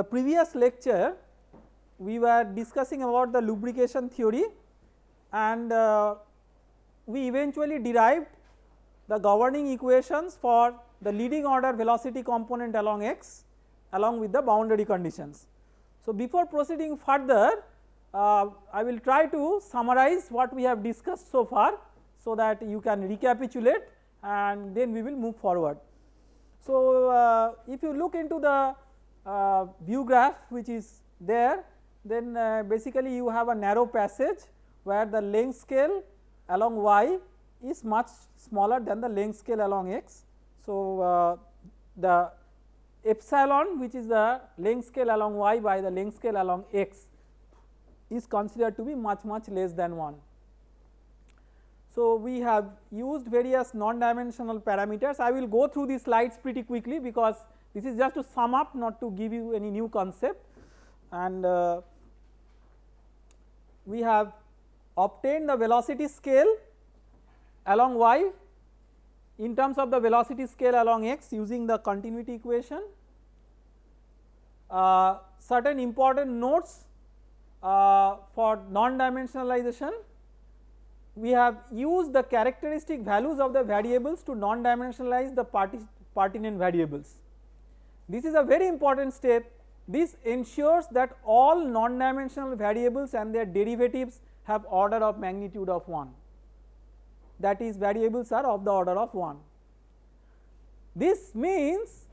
the previous lecture we were discussing about the lubrication theory and uh, we eventually derived the governing equations for the leading order velocity component along x along with the boundary conditions. So, before proceeding further uh, I will try to summarize what we have discussed so far so that you can recapitulate and then we will move forward. So, uh, if you look into the uh, view graph which is there then uh, basically you have a narrow passage where the length scale along y is much smaller than the length scale along x. So, uh, the epsilon which is the length scale along y by the length scale along x is considered to be much much less than 1. So, we have used various non-dimensional parameters. I will go through these slides pretty quickly because this is just to sum up not to give you any new concept and uh, we have obtained the velocity scale along y in terms of the velocity scale along x using the continuity equation. Uh, certain important notes uh, for non-dimensionalization we have used the characteristic values of the variables to non-dimensionalize the pertinent variables. This is a very important step. This ensures that all non-dimensional variables and their derivatives have order of magnitude of 1 that is variables are of the order of 1. This means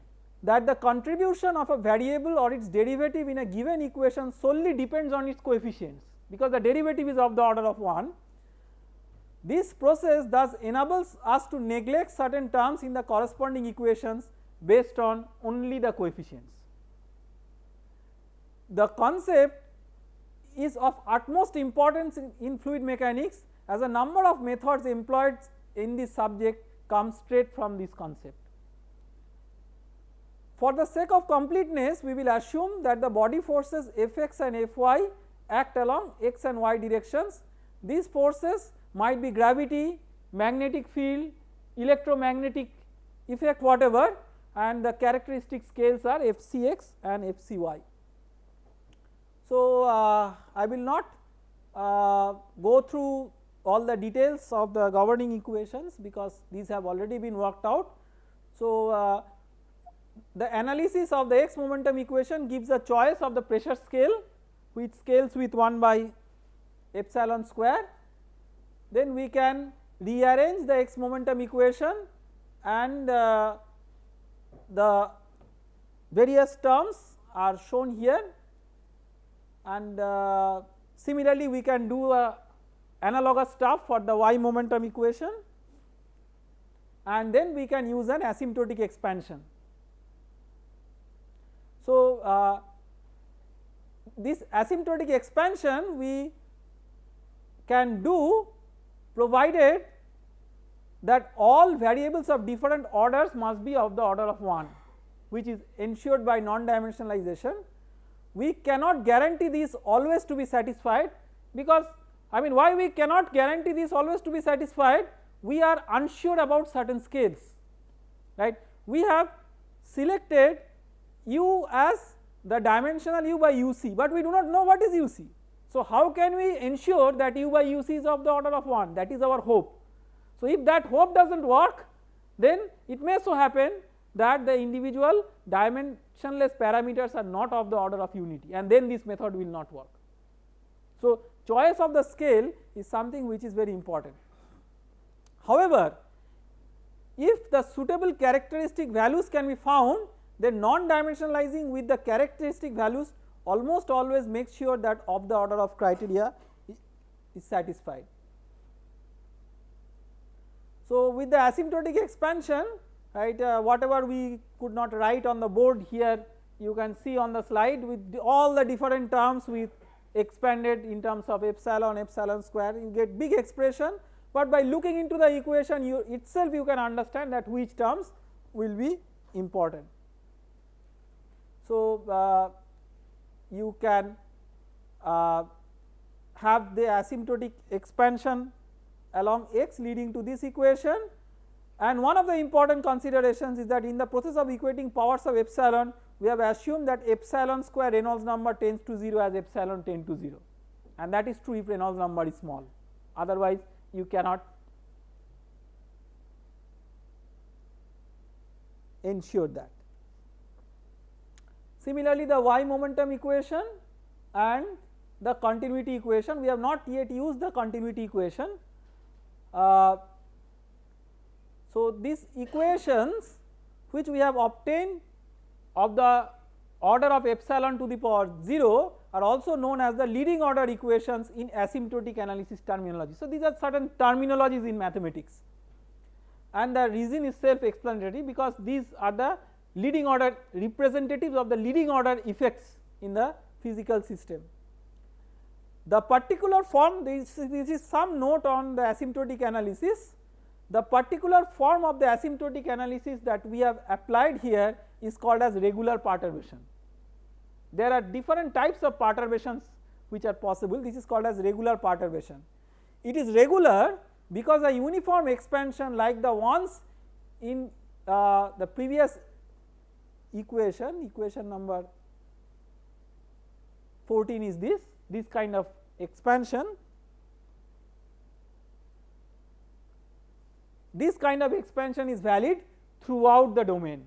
that the contribution of a variable or its derivative in a given equation solely depends on its coefficients because the derivative is of the order of 1 this process thus enables us to neglect certain terms in the corresponding equations based on only the coefficients. The concept is of utmost importance in, in fluid mechanics as a number of methods employed in this subject come straight from this concept. For the sake of completeness we will assume that the body forces Fx and Fy act along x and y directions. These forces might be gravity, magnetic field, electromagnetic effect whatever and the characteristic scales are Fcx and Fcy. So, uh, I will not uh, go through all the details of the governing equations because these have already been worked out. So, uh, the analysis of the x momentum equation gives a choice of the pressure scale which scales with 1 by epsilon square then we can rearrange the x momentum equation and uh, the various terms are shown here and uh, similarly we can do a analogous stuff for the y momentum equation and then we can use an asymptotic expansion. So, uh, this asymptotic expansion we can do provided that all variables of different orders must be of the order of 1 which is ensured by non-dimensionalization. We cannot guarantee this always to be satisfied because I mean why we cannot guarantee this always to be satisfied we are unsure about certain scales right. We have selected u as the dimensional u by uc but we do not know what is uc so, how can we ensure that u by uc is of the order of 1 that is our hope. So, if that hope does not work then it may so happen that the individual dimensionless parameters are not of the order of unity and then this method will not work. So, choice of the scale is something which is very important. However, if the suitable characteristic values can be found then non dimensionalizing with the characteristic values almost always make sure that of the order of criteria is satisfied. So, with the asymptotic expansion right uh, whatever we could not write on the board here you can see on the slide with the, all the different terms with expanded in terms of epsilon epsilon square you get big expression but by looking into the equation you itself you can understand that which terms will be important. So, uh, you can uh, have the asymptotic expansion along x leading to this equation and one of the important considerations is that in the process of equating powers of epsilon we have assumed that epsilon square Reynolds number tends to 0 as epsilon tend to 0 and that is true if Reynolds number is small otherwise you cannot ensure that. Similarly, the y momentum equation and the continuity equation we have not yet used the continuity equation. Uh, so, these equations which we have obtained of the order of epsilon to the power 0 are also known as the leading order equations in asymptotic analysis terminology. So, these are certain terminologies in mathematics and the reason is self explanatory because these are the leading order representatives of the leading order effects in the physical system. The particular form this, this is some note on the asymptotic analysis the particular form of the asymptotic analysis that we have applied here is called as regular perturbation. There are different types of perturbations which are possible this is called as regular perturbation. It is regular because a uniform expansion like the ones in uh, the previous equation equation number 14 is this this kind of expansion. This kind of expansion is valid throughout the domain.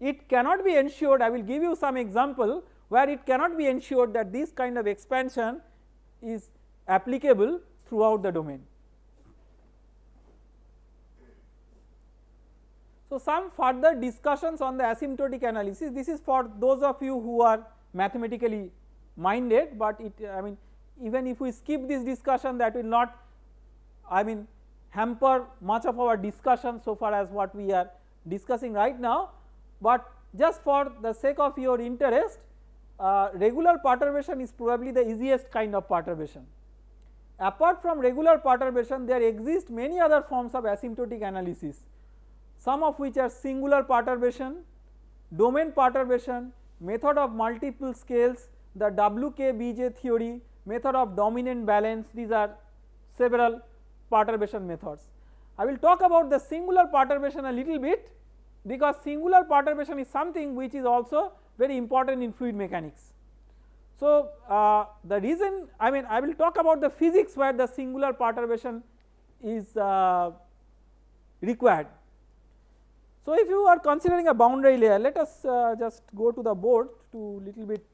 It cannot be ensured I will give you some example where it cannot be ensured that this kind of expansion is applicable throughout the domain. So, some further discussions on the asymptotic analysis. This is for those of you who are mathematically minded, but it I mean even if we skip this discussion that will not I mean hamper much of our discussion so far as what we are discussing right now, but just for the sake of your interest uh, regular perturbation is probably the easiest kind of perturbation. Apart from regular perturbation there exist many other forms of asymptotic analysis some of which are singular perturbation, domain perturbation, method of multiple scales, the WKBJ theory, method of dominant balance these are several perturbation methods. I will talk about the singular perturbation a little bit because singular perturbation is something which is also very important in fluid mechanics. So, uh, the reason I mean I will talk about the physics where the singular perturbation is uh, required so, if you are considering a boundary layer let us uh, just go to the board to little bit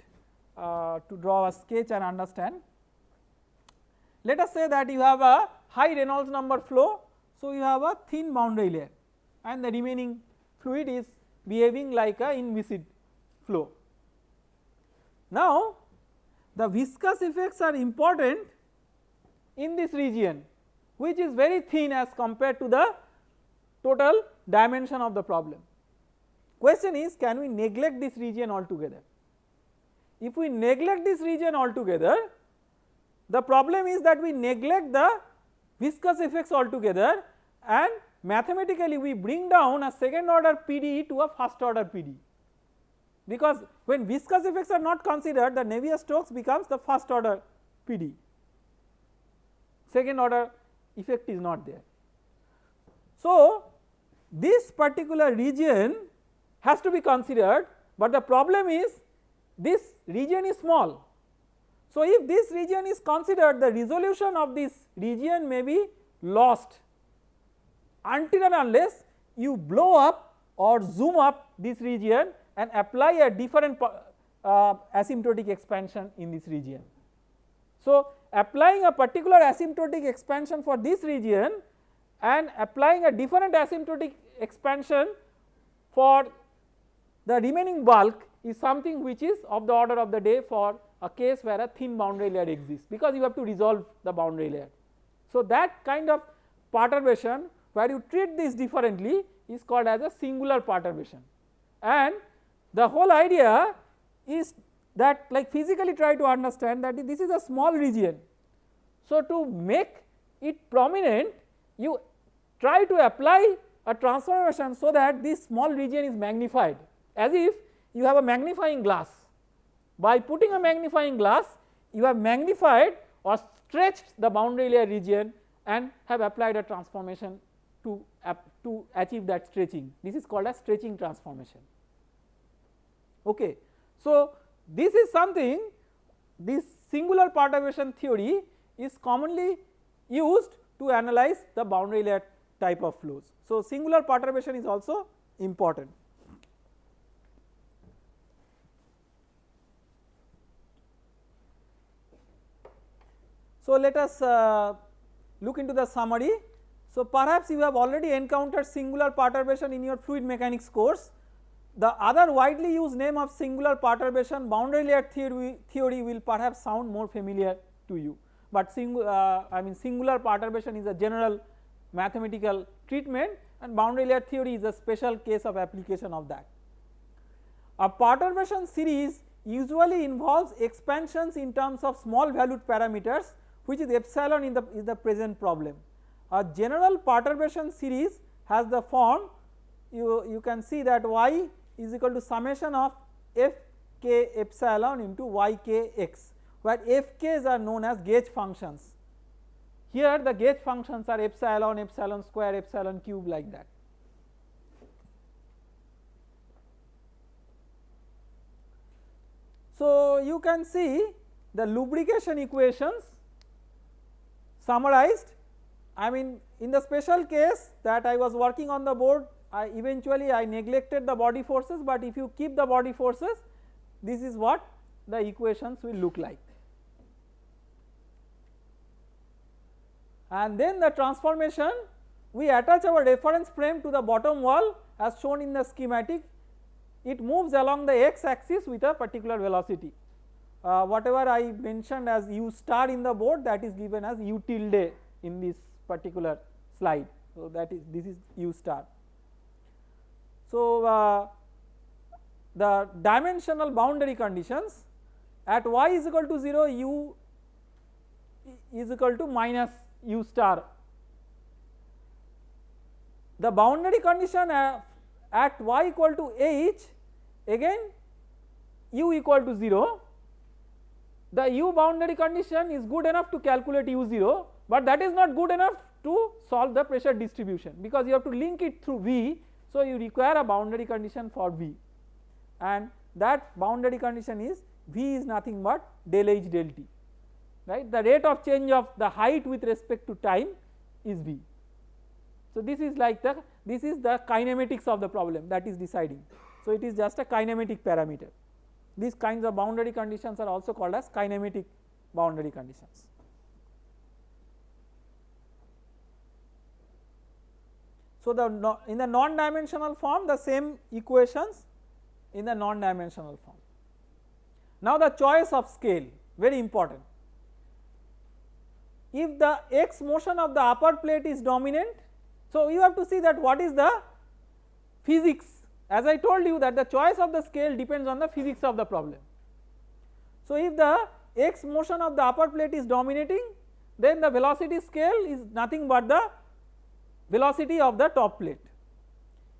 uh, to draw a sketch and understand. Let us say that you have a high Reynolds number flow. So, you have a thin boundary layer and the remaining fluid is behaving like a inviscid flow. Now, the viscous effects are important in this region which is very thin as compared to the total dimension of the problem. Question is can we neglect this region altogether? If we neglect this region altogether the problem is that we neglect the viscous effects altogether and mathematically we bring down a second order PDE to a first order PD because when viscous effects are not considered the Navier-Stokes becomes the first order PD, second order effect is not there. So, this particular region has to be considered, but the problem is this region is small. So, if this region is considered the resolution of this region may be lost until and unless you blow up or zoom up this region and apply a different uh, asymptotic expansion in this region. So, applying a particular asymptotic expansion for this region and applying a different asymptotic expansion for the remaining bulk is something which is of the order of the day for a case where a thin boundary layer exists because you have to resolve the boundary layer. So, that kind of perturbation where you treat this differently is called as a singular perturbation and the whole idea is that like physically try to understand that this is a small region. So, to make it prominent you try to apply a transformation so that this small region is magnified as if you have a magnifying glass. By putting a magnifying glass you have magnified or stretched the boundary layer region and have applied a transformation to, to achieve that stretching this is called as stretching transformation. Okay. So, this is something this singular perturbation theory is commonly used to analyze the boundary layer type of flows. So, singular perturbation is also important. So, let us uh, look into the summary. So, perhaps you have already encountered singular perturbation in your fluid mechanics course. The other widely used name of singular perturbation boundary layer theory, theory will perhaps sound more familiar to you, but sing, uh, I mean singular perturbation is a general mathematical treatment and boundary layer theory is a special case of application of that. A perturbation series usually involves expansions in terms of small valued parameters which is epsilon in the is the present problem. A general perturbation series has the form you, you can see that y is equal to summation of f k epsilon into y k x where f k's are known as gauge functions. Here the gauge functions are epsilon, epsilon square, epsilon cube like that. So you can see the lubrication equations summarized. I mean in the special case that I was working on the board I eventually I neglected the body forces but if you keep the body forces this is what the equations will look like. And then the transformation we attach our reference frame to the bottom wall as shown in the schematic. It moves along the x axis with a particular velocity uh, whatever I mentioned as u star in the board that is given as u tilde in this particular slide. So, that is this is u star. So, uh, the dimensional boundary conditions at y is equal to 0 u is equal to minus u star. The boundary condition at y equal to h again u equal to 0 the u boundary condition is good enough to calculate u0 but that is not good enough to solve the pressure distribution because you have to link it through V. So, you require a boundary condition for V and that boundary condition is V is nothing but del H del T right the rate of change of the height with respect to time is V. So, this is like the this is the kinematics of the problem that is deciding. So, it is just a kinematic parameter. These kinds of boundary conditions are also called as kinematic boundary conditions. So, the in the non dimensional form the same equations in the non dimensional form. Now, the choice of scale very important. If the x motion of the upper plate is dominant, so you have to see that what is the physics as I told you that the choice of the scale depends on the physics of the problem. So, if the x motion of the upper plate is dominating then the velocity scale is nothing but the velocity of the top plate.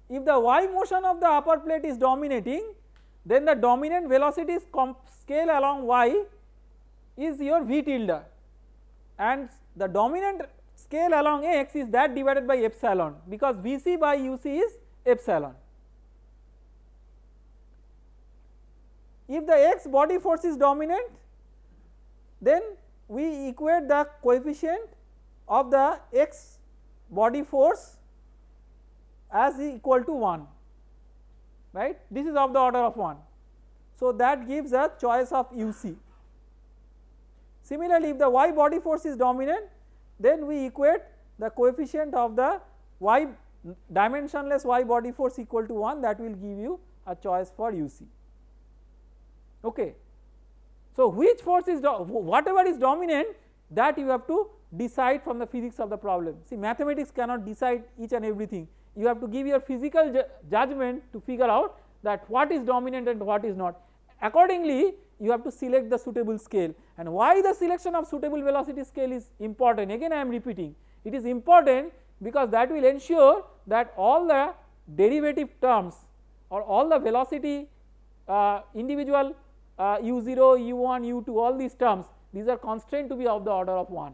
If the y motion of the upper plate is dominating then the dominant velocity scale along y is your v tilde and the dominant scale along x is that divided by epsilon because Vc by uc is epsilon. If the x body force is dominant then we equate the coefficient of the x body force as equal to 1 right this is of the order of 1. So, that gives a choice of uc. Similarly, if the y body force is dominant then we equate the coefficient of the y dimensionless y body force equal to 1 that will give you a choice for uc okay. So which force is whatever is dominant that you have to decide from the physics of the problem. See mathematics cannot decide each and everything. You have to give your physical ju judgment to figure out that what is dominant and what is not. Accordingly you have to select the suitable scale. And why the selection of suitable velocity scale is important? Again I am repeating. It is important because that will ensure that all the derivative terms or all the velocity uh, individual uh, u0, u1, u2 all these terms these are constrained to be of the order of 1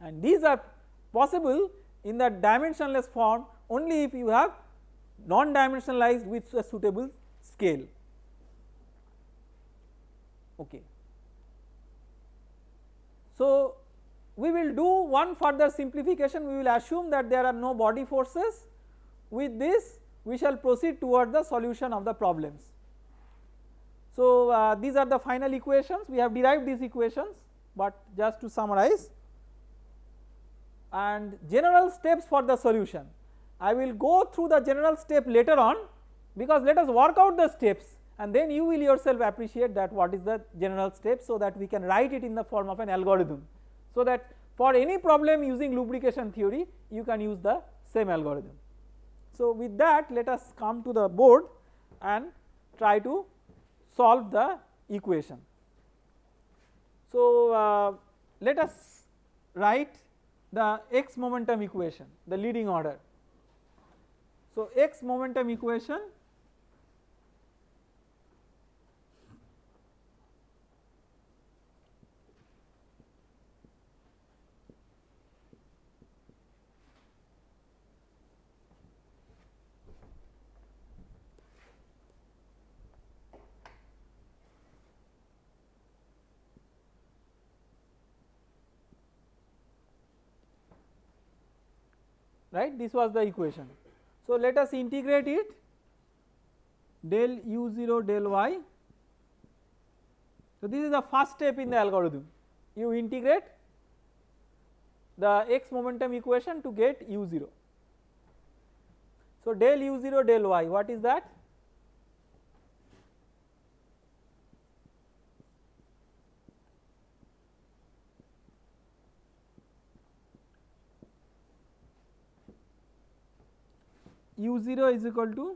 and these are possible in the dimensionless form only if you have non dimensionalized with a suitable scale okay. So we will do one further simplification we will assume that there are no body forces with this we shall proceed toward the solution of the problems. So uh, these are the final equations we have derived these equations but just to summarize and general steps for the solution. I will go through the general step later on because let us work out the steps and then you will yourself appreciate that what is the general step so that we can write it in the form of an algorithm. So that for any problem using lubrication theory you can use the same algorithm. So with that let us come to the board and try to solve the equation. So uh, let us write the x momentum equation the leading order. So x momentum equation right this was the equation. So let us integrate it del u0 del y. So this is the first step in the algorithm you integrate the x momentum equation to get u0. So del u0 del y what is that? U0 is equal to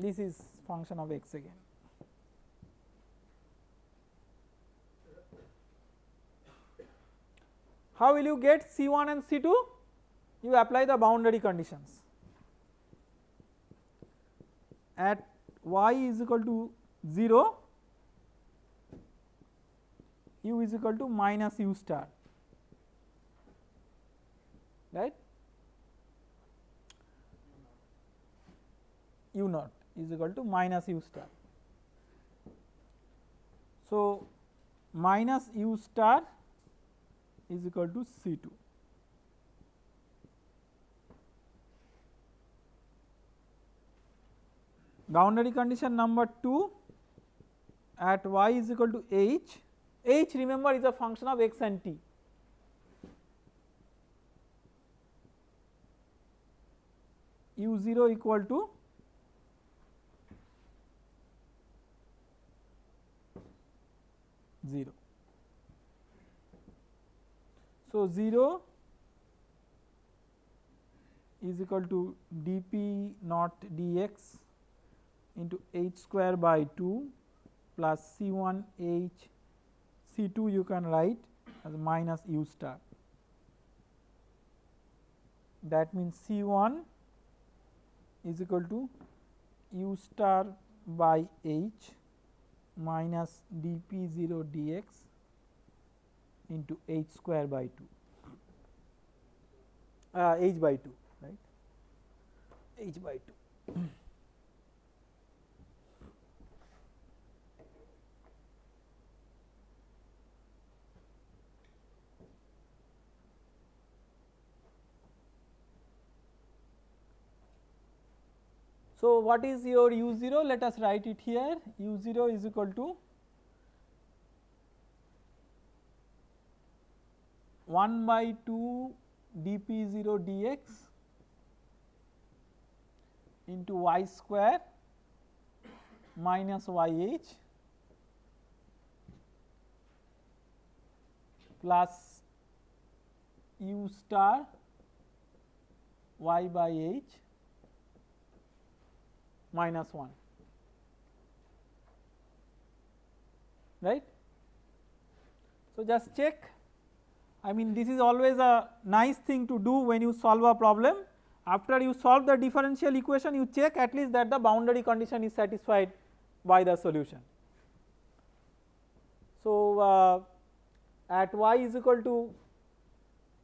this is function of x again. How will you get C1 and C2? You apply the boundary conditions. At y is equal to 0 u is equal to minus u star right? u naught is equal to minus u star. So, minus u star is equal to C 2 boundary condition number 2 at y is equal to h, h remember is a function of x and t. u 0 equal to zero. So zero is equal to dp naught dx into h square by 2 plus C 1 h C 2 you can write as minus u star. That means C 1 is equal to u star by h minus d p 0 d x into h square by 2 uh, h by 2 right h by 2. So, what is your u 0? Let us write it here u 0 is equal to 1 by 2 dp 0 dx into y square minus yh plus u star y by h minus 1 right. So, just check I mean this is always a nice thing to do when you solve a problem after you solve the differential equation you check at least that the boundary condition is satisfied by the solution. So, uh, at y is equal to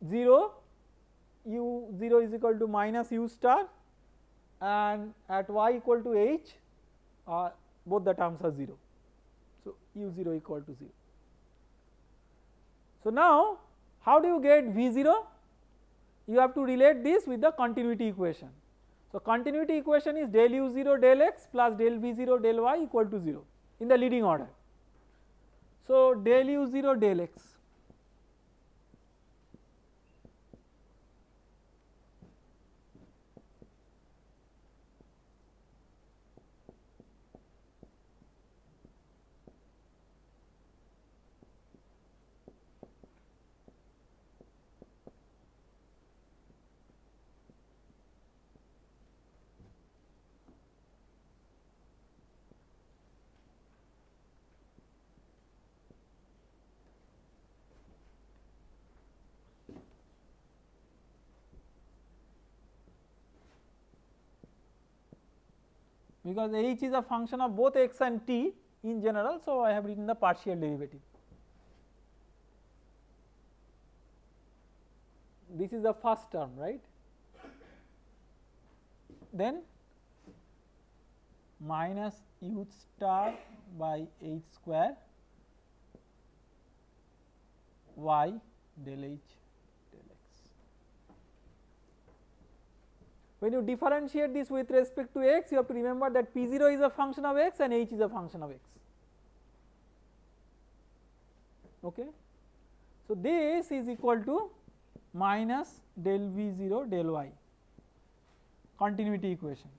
0 u 0 is equal to minus u star and at y equal to h uh, both the terms are 0. So, u 0 equal to 0. So, now how do you get V 0? You have to relate this with the continuity equation. So, continuity equation is del u 0 del x plus del V 0 del y equal to 0 in the leading order. So, del u 0 del x because h is a function of both x and t in general. So, I have written the partial derivative. This is the first term right then minus u star by h square y del h When you differentiate this with respect to x you have to remember that P0 is a function of x and h is a function of x okay. So, this is equal to minus del V0 del y continuity equation.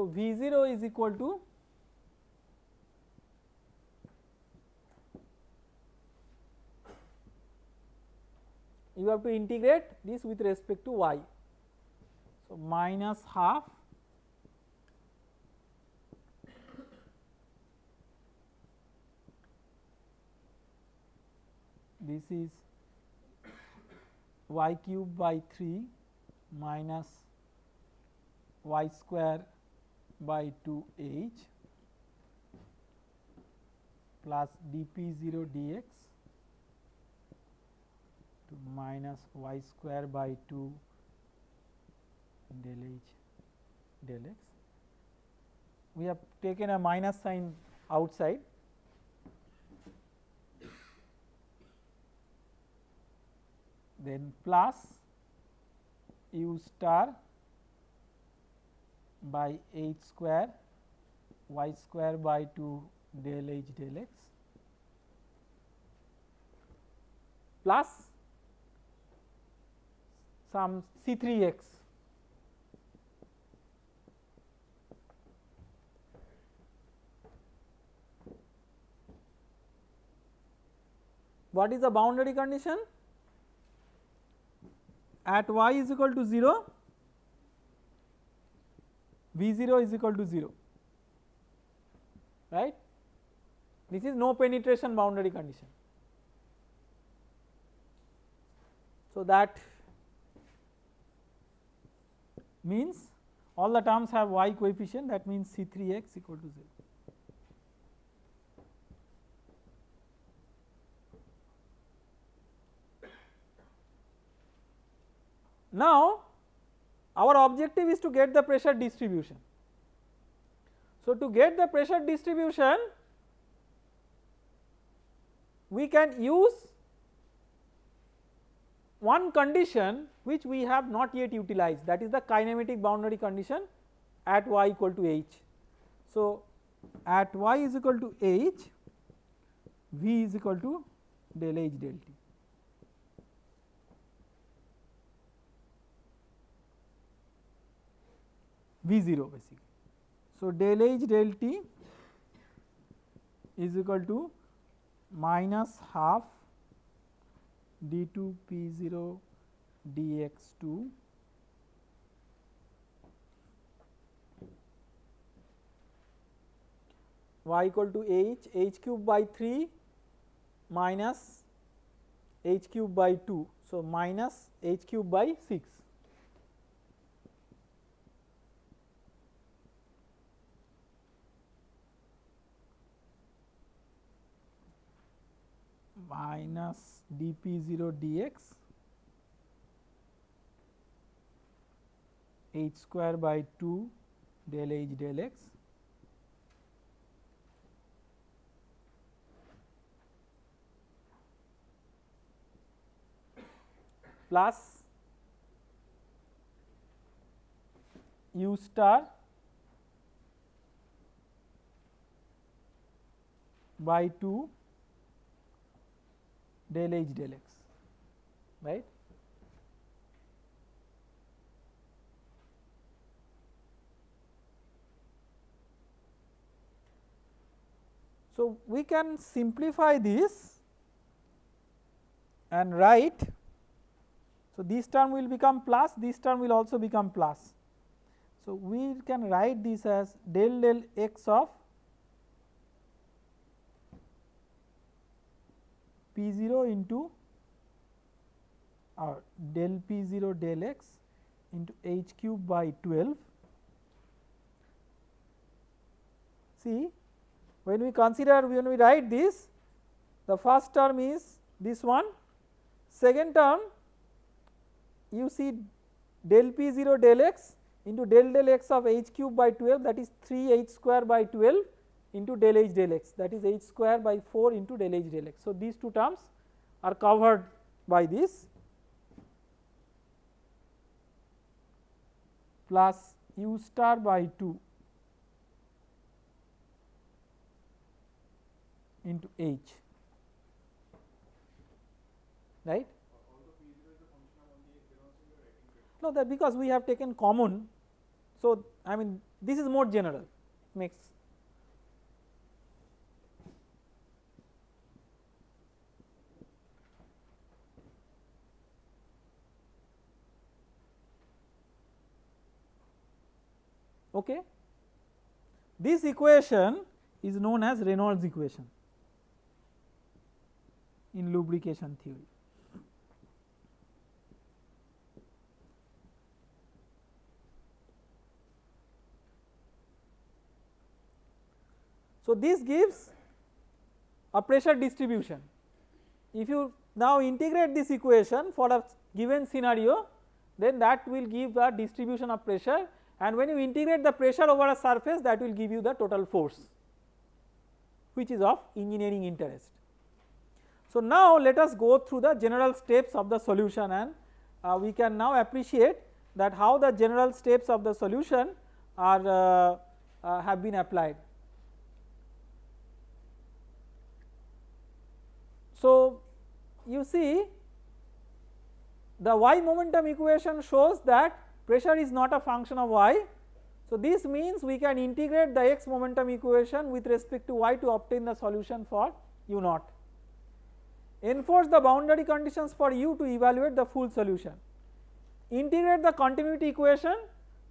So, V 0 is equal to you have to integrate this with respect to y. So, minus half this is y cube by 3 minus y square by 2 h plus dp 0 dx to minus y square by 2 del h del x. We have taken a minus sign outside then plus u star by h square y square by 2 del h del x plus some C 3 x What is the boundary condition? At y is equal to 0 V 0 is equal to 0 right this is no penetration boundary condition. So, that means all the terms have y coefficient that means C 3 x equal to 0. Now, our objective is to get the pressure distribution. So, to get the pressure distribution we can use one condition which we have not yet utilized that is the kinematic boundary condition at y equal to h. So, at y is equal to h v is equal to del h del t. V 0 basically. So, del H del T is equal to minus half d2 p0 dx2 y equal to h h cube by 3 minus h cube by 2. So, minus h cube by 6. Minus dp0 dx h square by 2 del h del x plus u star by 2 del h del x right. So, we can simplify this and write so, this term will become plus, this term will also become plus. So, we can write this as del del x of p 0 into or del p 0 del x into h cube by 12. See when we consider when we write this the first term is this one second term you see del p 0 del x into del del x of h cube by 12 that is 3 h square by 12 into del h del x that is h square by 4 into del h del x. So, these two terms are covered by this plus u star by 2 into h right. No that because we have taken common. So, I mean this is more general makes okay. This equation is known as Reynolds equation in lubrication theory. So, this gives a pressure distribution. If you now integrate this equation for a given scenario then that will give a distribution of pressure and when you integrate the pressure over a surface that will give you the total force which is of engineering interest. So, now let us go through the general steps of the solution and uh, we can now appreciate that how the general steps of the solution are uh, uh, have been applied. So, you see the y momentum equation shows that pressure is not a function of y. So, this means we can integrate the x momentum equation with respect to y to obtain the solution for u naught. Enforce the boundary conditions for u to evaluate the full solution. Integrate the continuity equation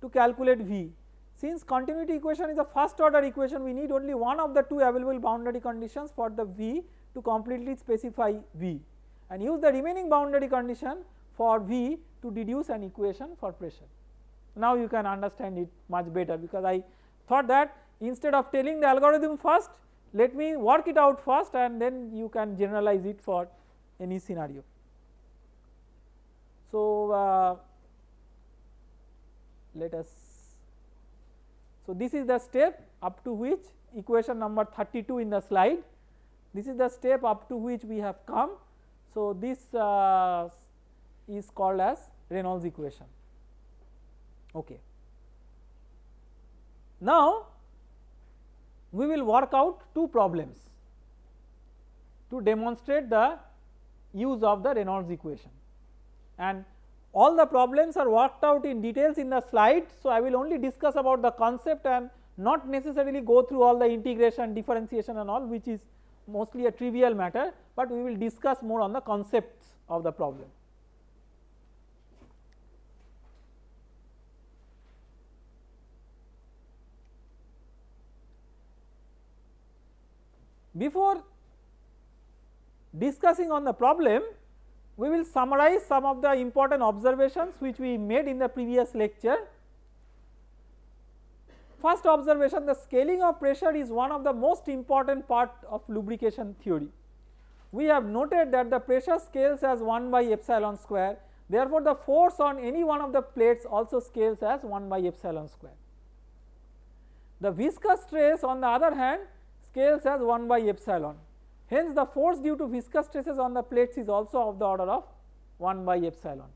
to calculate v. Since continuity equation is a first order equation we need only one of the two available boundary conditions for the v to completely specify V and use the remaining boundary condition for V to deduce an equation for pressure. Now you can understand it much better because I thought that instead of telling the algorithm first let me work it out first and then you can generalize it for any scenario. So, uh, let us so this is the step up to which equation number 32 in the slide this is the step up to which we have come. So, this uh, is called as Reynolds equation. Okay. Now, we will work out two problems to demonstrate the use of the Reynolds equation and all the problems are worked out in details in the slide. So, I will only discuss about the concept and not necessarily go through all the integration differentiation and all which is mostly a trivial matter, but we will discuss more on the concepts of the problem. Before discussing on the problem, we will summarize some of the important observations which we made in the previous lecture. First observation the scaling of pressure is one of the most important part of lubrication theory. We have noted that the pressure scales as 1 by epsilon square therefore, the force on any one of the plates also scales as 1 by epsilon square. The viscous stress on the other hand scales as 1 by epsilon hence the force due to viscous stresses on the plates is also of the order of 1 by epsilon.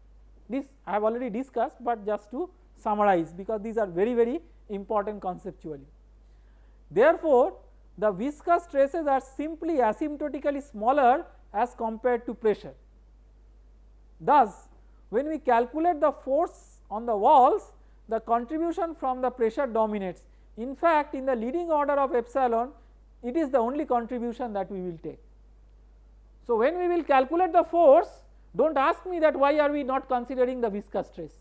This I have already discussed, but just to summarize because these are very very important conceptually. Therefore, the viscous stresses are simply asymptotically smaller as compared to pressure. Thus, when we calculate the force on the walls the contribution from the pressure dominates. In fact, in the leading order of epsilon it is the only contribution that we will take. So, when we will calculate the force do not ask me that why are we not considering the viscous stress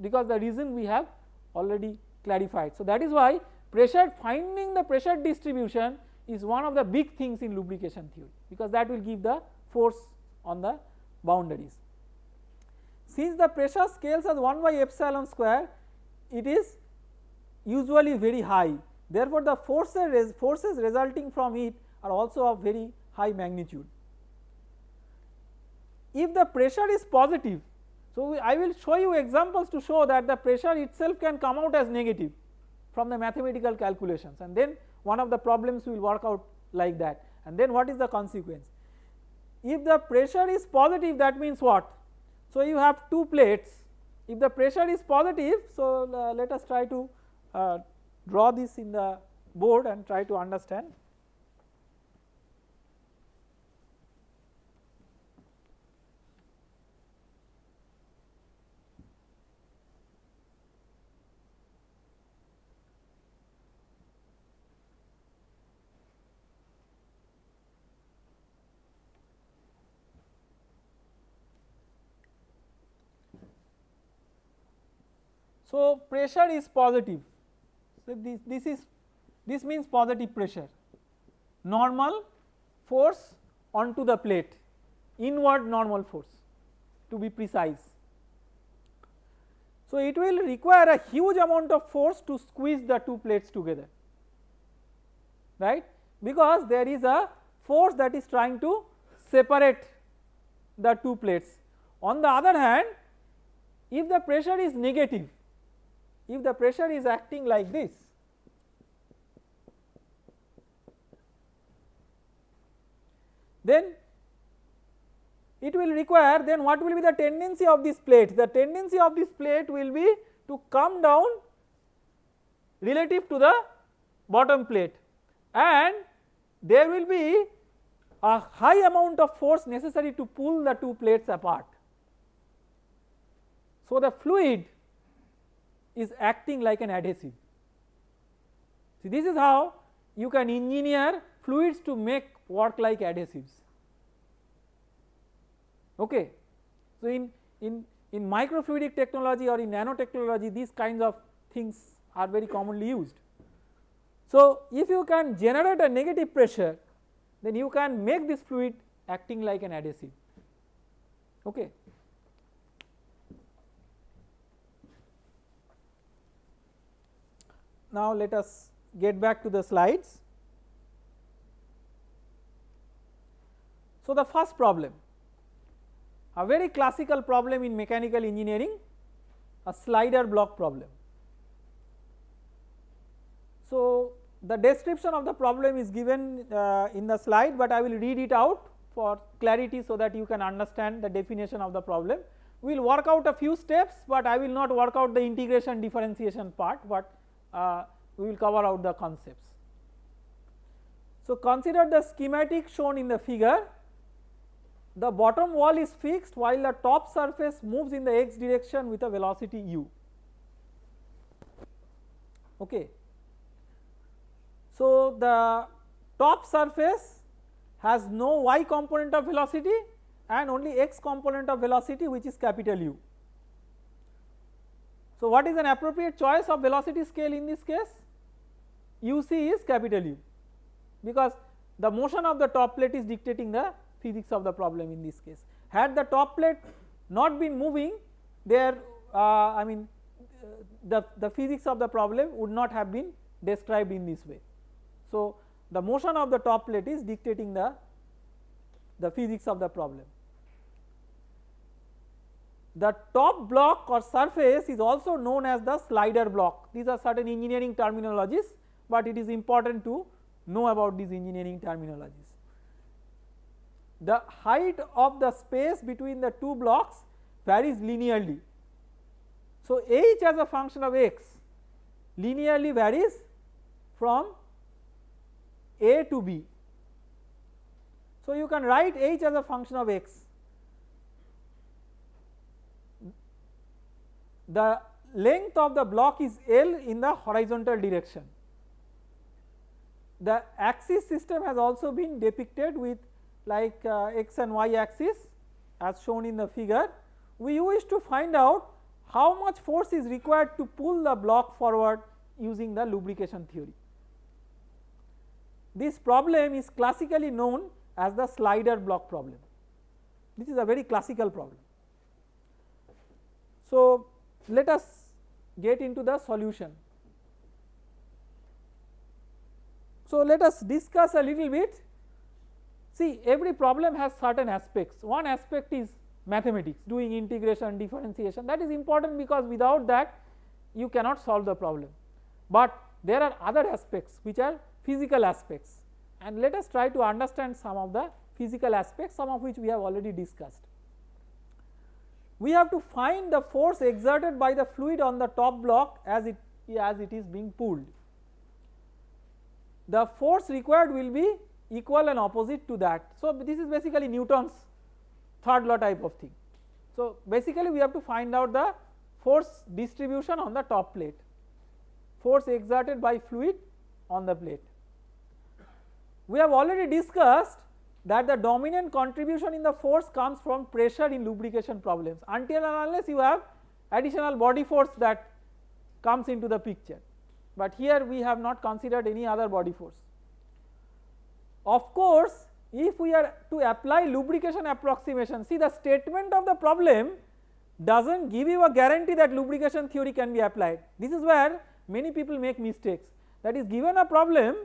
because the reason we have already clarified. So, that is why pressure finding the pressure distribution is one of the big things in lubrication theory because that will give the force on the boundaries. Since the pressure scales as 1 by epsilon square it is usually very high Therefore, the forces, forces resulting from it are also of very high magnitude. If the pressure is positive, so I will show you examples to show that the pressure itself can come out as negative from the mathematical calculations and then one of the problems will work out like that and then what is the consequence. If the pressure is positive that means what? So you have two plates if the pressure is positive so uh, let us try to uh, draw this in the board and try to understand. So, pressure is positive so, this, this is this means positive pressure normal force onto the plate inward normal force to be precise. So, it will require a huge amount of force to squeeze the two plates together right because there is a force that is trying to separate the two plates. On the other hand if the pressure is negative if the pressure is acting like this then it will require then what will be the tendency of this plate the tendency of this plate will be to come down relative to the bottom plate and there will be a high amount of force necessary to pull the two plates apart. So, the fluid is acting like an adhesive. See this is how you can engineer fluids to make work like adhesives. Okay. So, in, in, in microfluidic technology or in nanotechnology these kinds of things are very commonly used. So, if you can generate a negative pressure then you can make this fluid acting like an adhesive. Okay. Now let us get back to the slides. So the first problem, a very classical problem in mechanical engineering, a slider block problem. So the description of the problem is given uh, in the slide, but I will read it out for clarity so that you can understand the definition of the problem. We will work out a few steps, but I will not work out the integration differentiation part, but uh, we will cover out the concepts. So, consider the schematic shown in the figure the bottom wall is fixed while the top surface moves in the x direction with a velocity u. Okay. So, the top surface has no y component of velocity and only x component of velocity which is capital U. So, what is an appropriate choice of velocity scale in this case? UC is capital U because the motion of the top plate is dictating the physics of the problem in this case. Had the top plate not been moving there uh, I mean the, the physics of the problem would not have been described in this way. So, the motion of the top plate is dictating the, the physics of the problem. The top block or surface is also known as the slider block. These are certain engineering terminologies, but it is important to know about these engineering terminologies. The height of the space between the two blocks varies linearly. So, h as a function of x linearly varies from a to b. So, you can write h as a function of x the length of the block is L in the horizontal direction. The axis system has also been depicted with like uh, x and y axis as shown in the figure. We wish to find out how much force is required to pull the block forward using the lubrication theory. This problem is classically known as the slider block problem. This is a very classical problem. So, let us get into the solution. So, let us discuss a little bit. See every problem has certain aspects. One aspect is mathematics doing integration differentiation. That is important because without that you cannot solve the problem, but there are other aspects which are physical aspects. And let us try to understand some of the physical aspects some of which we have already discussed we have to find the force exerted by the fluid on the top block as it as it is being pulled. The force required will be equal and opposite to that. So, this is basically Newton's third law type of thing. So, basically we have to find out the force distribution on the top plate, force exerted by fluid on the plate. We have already discussed that the dominant contribution in the force comes from pressure in lubrication problems until and unless you have additional body force that comes into the picture, but here we have not considered any other body force. Of course, if we are to apply lubrication approximation see the statement of the problem does not give you a guarantee that lubrication theory can be applied. This is where many people make mistakes that is given a problem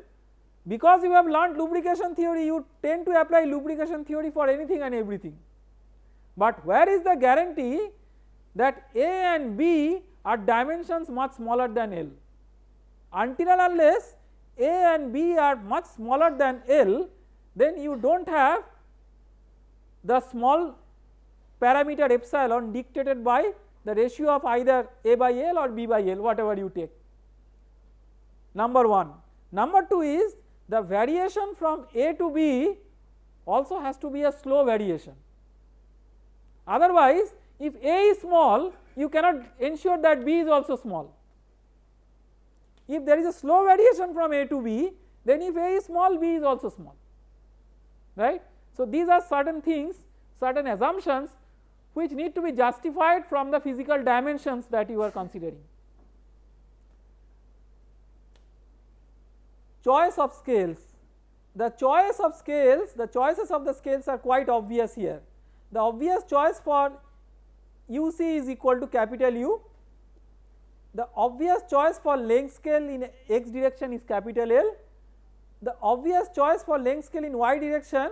because you have learnt lubrication theory you tend to apply lubrication theory for anything and everything. But where is the guarantee that A and B are dimensions much smaller than L? Until and unless A and B are much smaller than L then you do not have the small parameter epsilon dictated by the ratio of either A by L or B by L whatever you take number 1. Number 2 is the variation from A to B also has to be a slow variation. Otherwise, if A is small, you cannot ensure that B is also small. If there is a slow variation from A to B, then if A is small, B is also small, right. So, these are certain things, certain assumptions which need to be justified from the physical dimensions that you are considering. Choice of scales. The choice of scales, the choices of the scales are quite obvious here. The obvious choice for UC is equal to capital U. The obvious choice for length scale in x direction is capital L. The obvious choice for length scale in y direction,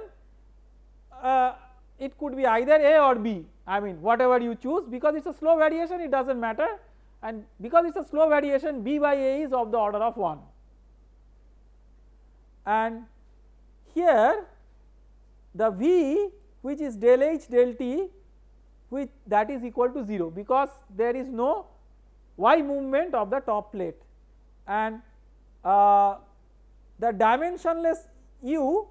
uh, it could be either A or B, I mean whatever you choose because it is a slow variation it does not matter and because it is a slow variation B by A is of the order of 1 and here the V which is del H del T which that is equal to 0 because there is no y movement of the top plate. And uh, the dimensionless u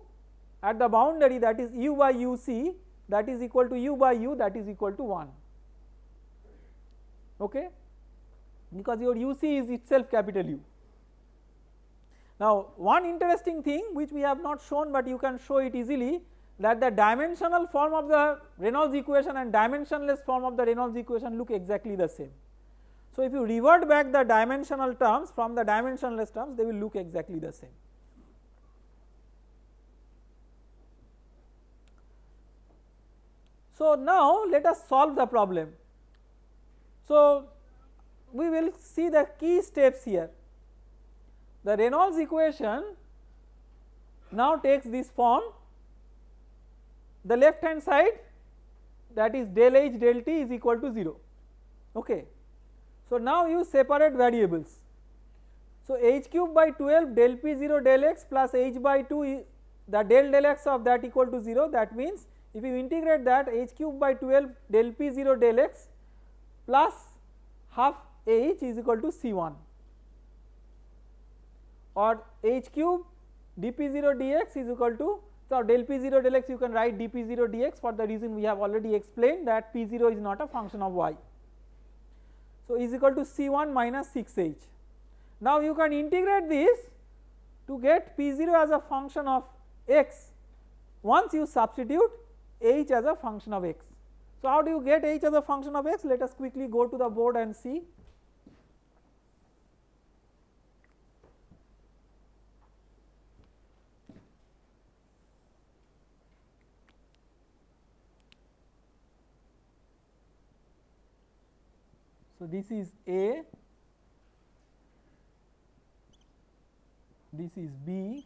at the boundary that is u by uc that is equal to u by u that is equal to 1 okay? Because your uc is itself capital U. Now one interesting thing which we have not shown but you can show it easily that the dimensional form of the Reynolds equation and dimensionless form of the Reynolds equation look exactly the same. So if you revert back the dimensional terms from the dimensionless terms they will look exactly the same. So now let us solve the problem. So we will see the key steps here. The Reynolds equation now takes this form the left hand side that is del h del t is equal to 0 okay. So now you separate variables. So h cube by 12 del p 0 del x plus h by 2 the del del x of that equal to 0 that means if you integrate that h cube by 12 del p 0 del x plus half h is equal to c1 or h cube dp0 dx is equal to so del p0 del x you can write dp0 dx for the reason we have already explained that p0 is not a function of y. So is equal to c1 minus 6h. Now you can integrate this to get p0 as a function of x once you substitute h as a function of x. So how do you get h as a function of x let us quickly go to the board and see. So this is A, this is B,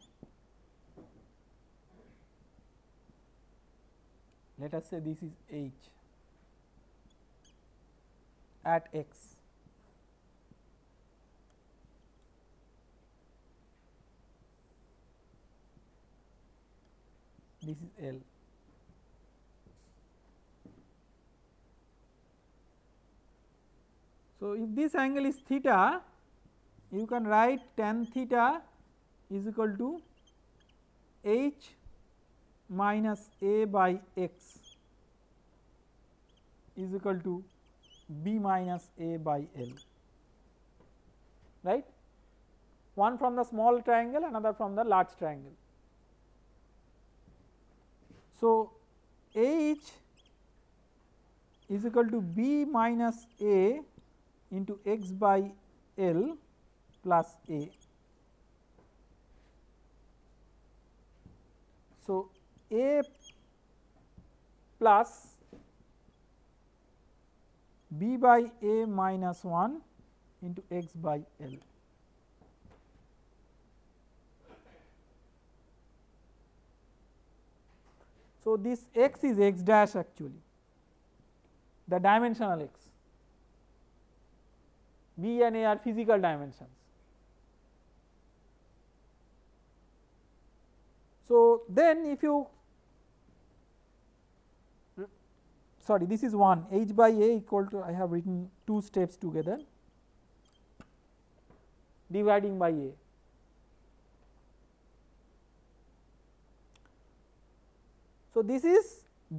let us say this is H at X. This is L. So, if this angle is theta you can write tan theta is equal to h minus a by x is equal to b minus a by l right one from the small triangle another from the large triangle. So, h is equal to b minus a into x by L plus A. So, A plus B by A minus 1 into x by L. So, this x is x dash actually the dimensional x B and A are physical dimensions. So, then if you sorry this is 1 h by a equal to I have written two steps together dividing by a. So, this is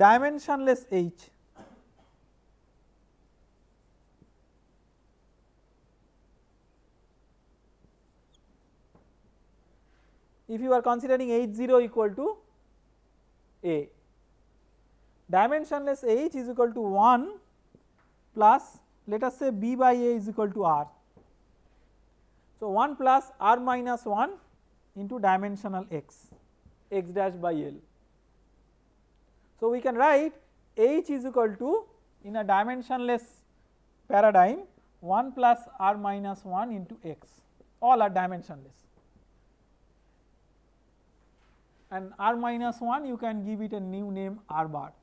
dimensionless h if you are considering h 0 equal to a dimensionless h is equal to 1 plus let us say b by a is equal to r. So 1 plus r minus 1 into dimensional x x dash by l. So we can write h is equal to in a dimensionless paradigm 1 plus r minus 1 into x all are dimensionless and r minus 1 you can give it a new name r bar.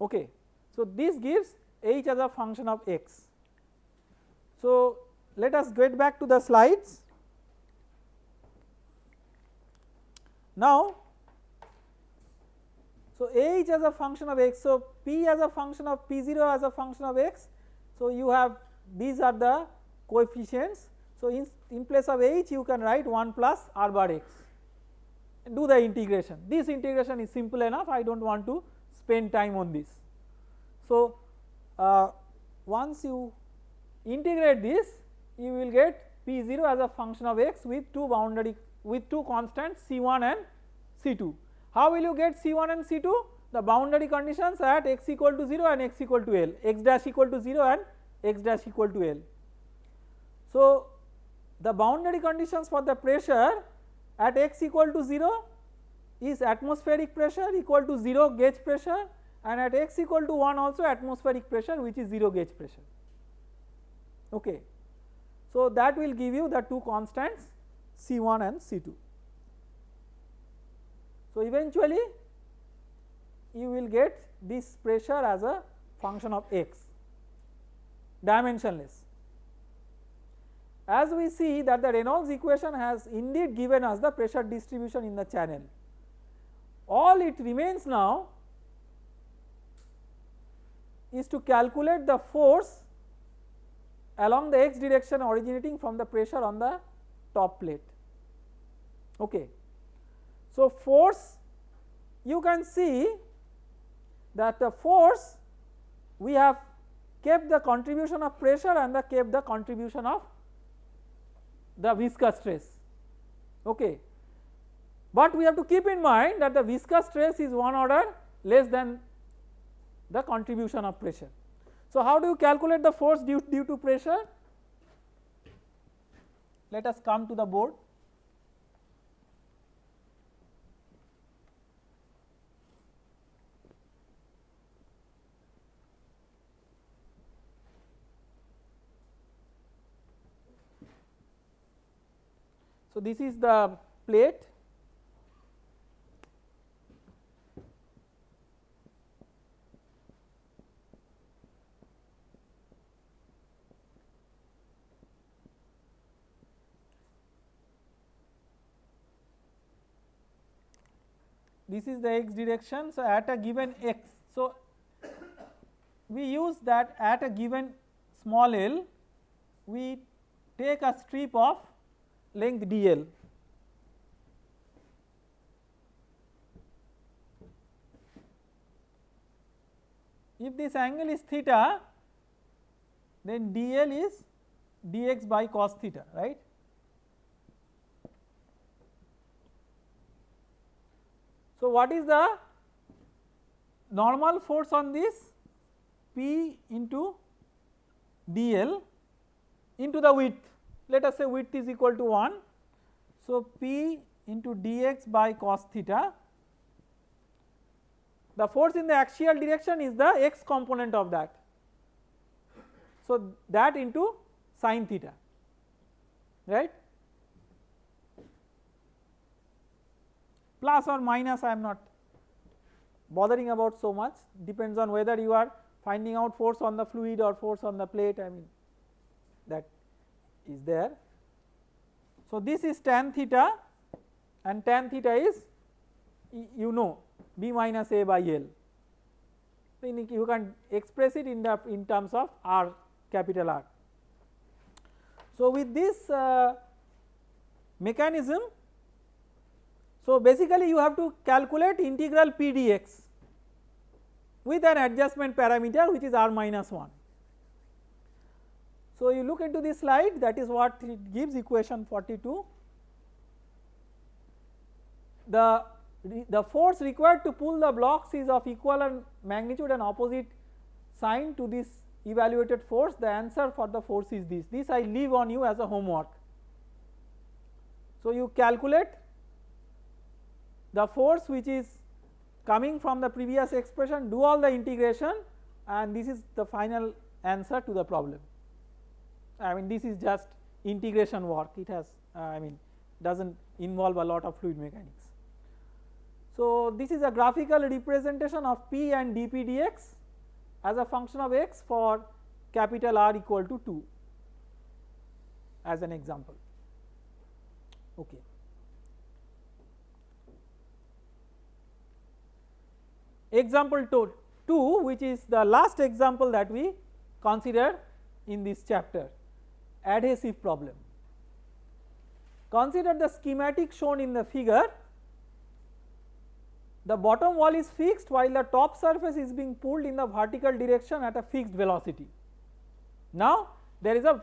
Okay. So, this gives h as a function of x. So, let us get back to the slides. Now, so h as a function of x, so p as a function of p0 as a function of x so, you have these are the coefficients. So, in, in place of h you can write 1 plus r bar x and do the integration. This integration is simple enough I do not want to spend time on this. So, uh, once you integrate this you will get P0 as a function of x with two boundary with two constants C1 and C2. How will you get C1 and C2? The boundary conditions at x equal to 0 and x equal to L, x dash equal to 0 and x dash equal to L. So, the boundary conditions for the pressure at x equal to 0 is atmospheric pressure equal to 0 gauge pressure and at x equal to 1 also atmospheric pressure which is 0 gauge pressure. Okay. So, that will give you the two constants C1 and C2. So, eventually you will get this pressure as a function of x dimensionless. As we see that the Reynolds equation has indeed given us the pressure distribution in the channel. All it remains now is to calculate the force along the x direction originating from the pressure on the top plate. Okay. So, force you can see that the force we have kept the contribution of pressure and the kept the contribution of the viscous stress. Okay. But we have to keep in mind that the viscous stress is one order less than the contribution of pressure. So, how do you calculate the force due, due to pressure? Let us come to the board. So, this is the plate this is the x direction. So, at a given x. So, we use that at a given small l we take a strip of length dl. If this angle is theta then dl is dx by cos theta right. So, what is the normal force on this P into dl into the width let us say width is equal to 1. So, P into dx by cos theta the force in the axial direction is the x component of that. So, that into sin theta right plus or minus I am not bothering about so much depends on whether you are finding out force on the fluid or force on the plate I mean that is there. So, this is tan theta and tan theta is you know b minus a by L. So, you can express it in the in terms of R capital R. So, with this uh, mechanism so basically you have to calculate integral p dx with an adjustment parameter which is r minus 1. So, you look into this slide that is what it gives equation 42. The, the force required to pull the blocks is of equal magnitude and opposite sign to this evaluated force the answer for the force is this, this I leave on you as a homework. So, you calculate the force which is coming from the previous expression do all the integration and this is the final answer to the problem. I mean this is just integration work it has uh, I mean does not involve a lot of fluid mechanics. So, this is a graphical representation of P and dP dx as a function of x for capital R equal to 2 as an example. Okay. Example 2, 2 which is the last example that we consider in this chapter adhesive problem. Consider the schematic shown in the figure. the bottom wall is fixed while the top surface is being pulled in the vertical direction at a fixed velocity. Now there is a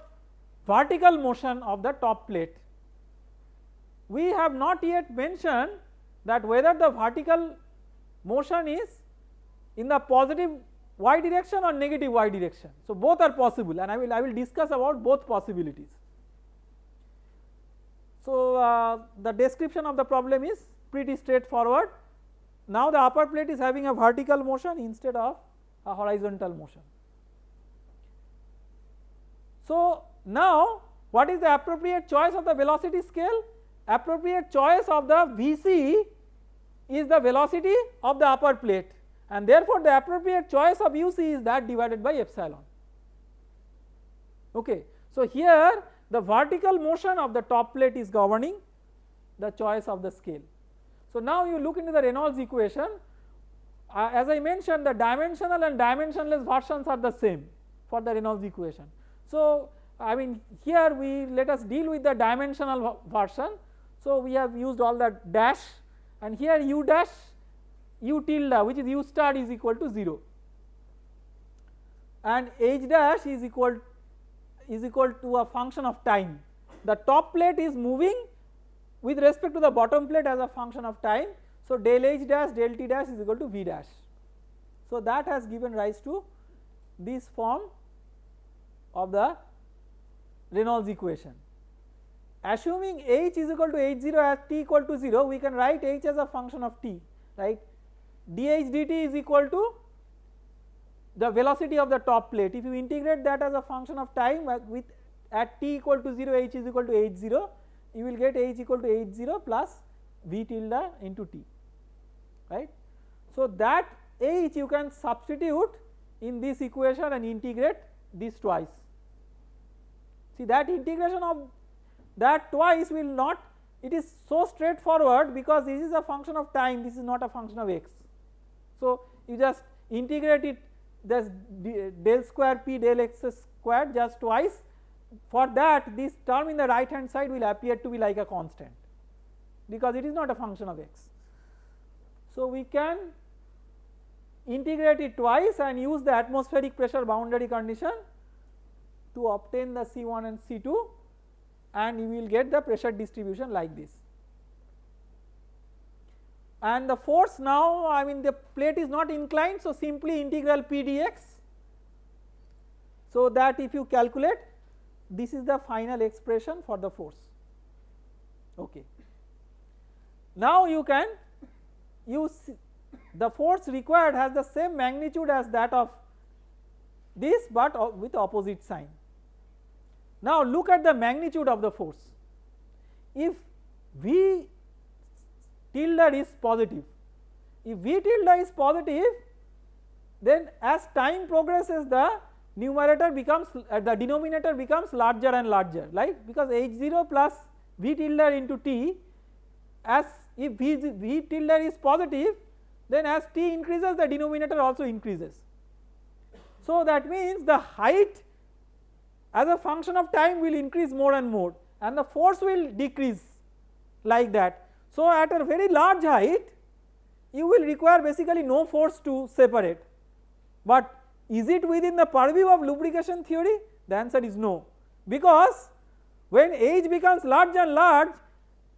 vertical motion of the top plate. We have not yet mentioned that whether the vertical motion is in the positive y direction or negative y direction. So both are possible and I will I will discuss about both possibilities. So uh, the description of the problem is pretty straightforward. Now the upper plate is having a vertical motion instead of a horizontal motion. So now what is the appropriate choice of the velocity scale? Appropriate choice of the Vc is the velocity of the upper plate and therefore the appropriate choice of uc is that divided by epsilon. Okay. So here the vertical motion of the top plate is governing the choice of the scale. So now you look into the Reynolds equation uh, as I mentioned the dimensional and dimensionless versions are the same for the Reynolds equation. So I mean here we let us deal with the dimensional version. So we have used all the dash and here u dash u tilde which is u star is equal to 0 and h dash is equal is equal to a function of time. The top plate is moving with respect to the bottom plate as a function of time. So del h dash del t dash is equal to v dash. So that has given rise to this form of the Reynolds equation. Assuming h is equal to h0 at t equal to 0 we can write h as a function of t right dh dt is equal to the velocity of the top plate if you integrate that as a function of time uh, with at t equal to 0 h is equal to h0 you will get h equal to h0 plus v tilde into t right. So that h you can substitute in this equation and integrate this twice. See that integration of that twice will not it is so straightforward because this is a function of time this is not a function of x so, you just integrate it this del square p del x squared just twice for that this term in the right hand side will appear to be like a constant because it is not a function of x. So, we can integrate it twice and use the atmospheric pressure boundary condition to obtain the C1 and C2 and you will get the pressure distribution like this and the force now I mean the plate is not inclined so simply integral p dx so that if you calculate this is the final expression for the force okay. Now you can use the force required has the same magnitude as that of this but with opposite sign. Now look at the magnitude of the force if V tilde is positive. If V tilde is positive then as time progresses the numerator becomes uh, the denominator becomes larger and larger like because h0 plus V tilde into t as if v, v tilde is positive then as t increases the denominator also increases. So that means the height as a function of time will increase more and more and the force will decrease like that so at a very large height you will require basically no force to separate but is it within the purview of lubrication theory? The answer is no because when h becomes large and large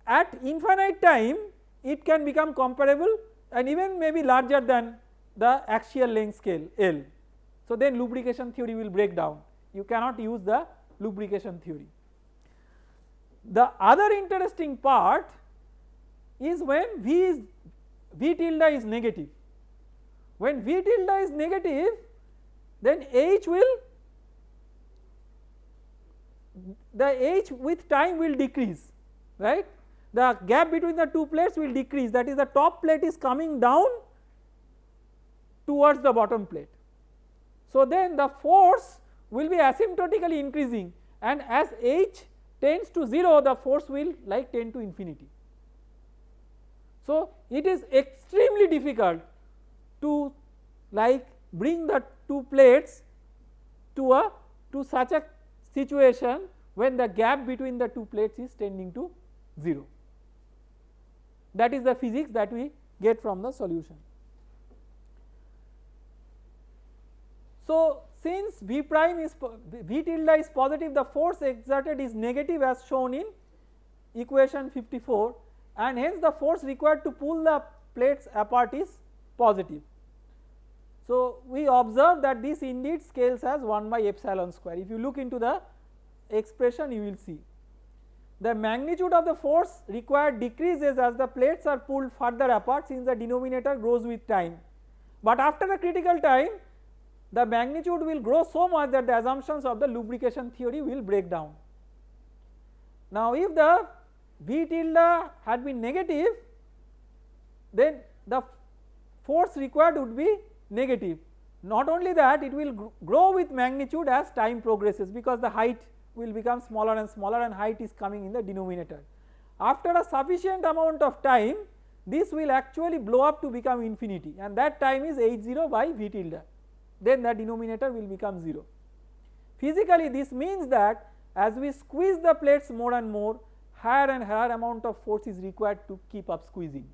at infinite time it can become comparable and even maybe larger than the axial length scale L. So then lubrication theory will break down you cannot use the lubrication theory. The other interesting part is when V is V tilde is negative. When V tilde is negative then H will the H with time will decrease right the gap between the two plates will decrease that is the top plate is coming down towards the bottom plate. So then the force will be asymptotically increasing and as H tends to 0 the force will like tend to infinity. So it is extremely difficult to like bring the two plates to a to such a situation when the gap between the two plates is tending to 0. That is the physics that we get from the solution. So, since V prime is V tilde is positive the force exerted is negative as shown in equation 54 and hence the force required to pull the plates apart is positive. So, we observe that this indeed scales as 1 by epsilon square if you look into the expression you will see. The magnitude of the force required decreases as the plates are pulled further apart since the denominator grows with time, but after a critical time the magnitude will grow so much that the assumptions of the lubrication theory will break down. Now if the V tilde had been negative then the force required would be negative. Not only that it will grow with magnitude as time progresses because the height will become smaller and smaller and height is coming in the denominator. After a sufficient amount of time this will actually blow up to become infinity and that time is H0 by V tilde then the denominator will become 0. Physically this means that as we squeeze the plates more and more higher and higher amount of force is required to keep up squeezing.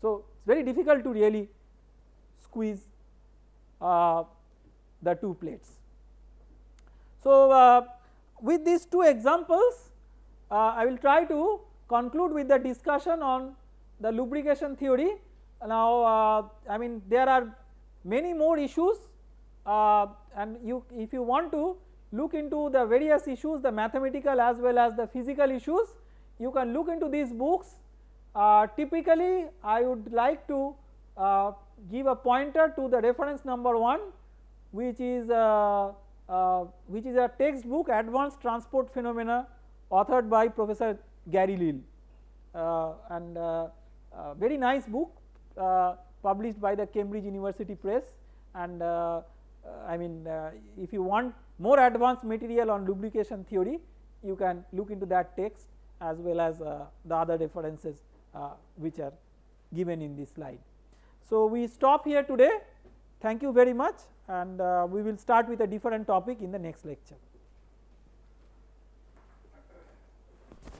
So it is very difficult to really squeeze uh, the two plates. So uh, with these two examples uh, I will try to conclude with the discussion on the lubrication theory. Now uh, I mean there are many more issues uh, and you if you want to look into the various issues the mathematical as well as the physical issues. You can look into these books. Uh, typically I would like to uh, give a pointer to the reference number 1 which is uh, uh, which is a textbook advanced transport phenomena authored by Professor Gary Leal uh, and very nice book published by the Cambridge University Press. And I mean if you want more advanced material on lubrication theory you can look into that text as well as uh, the other references uh, which are given in this slide. So, we stop here today thank you very much and uh, we will start with a different topic in the next lecture.